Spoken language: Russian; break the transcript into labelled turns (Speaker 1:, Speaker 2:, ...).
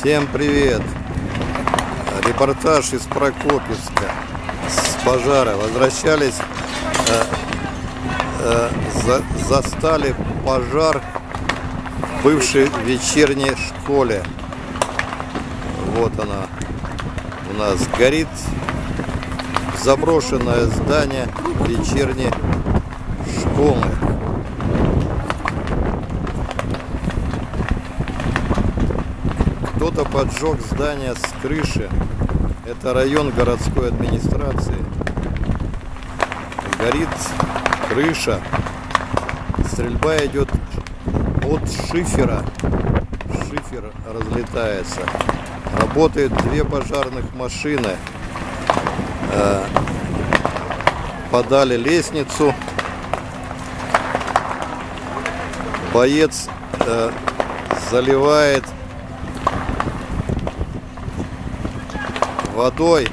Speaker 1: Всем привет! Репортаж из Прокопьевска с пожара. Возвращались, э, э, за, застали пожар в бывшей вечерней школе. Вот она у нас горит заброшенное здание вечерней школы. Кто-то поджег здание с крыши. Это район городской администрации. Горит крыша. Стрельба идет от шифера. Шифер разлетается. Работают две пожарных машины. Э, подали лестницу. Боец э, заливает водой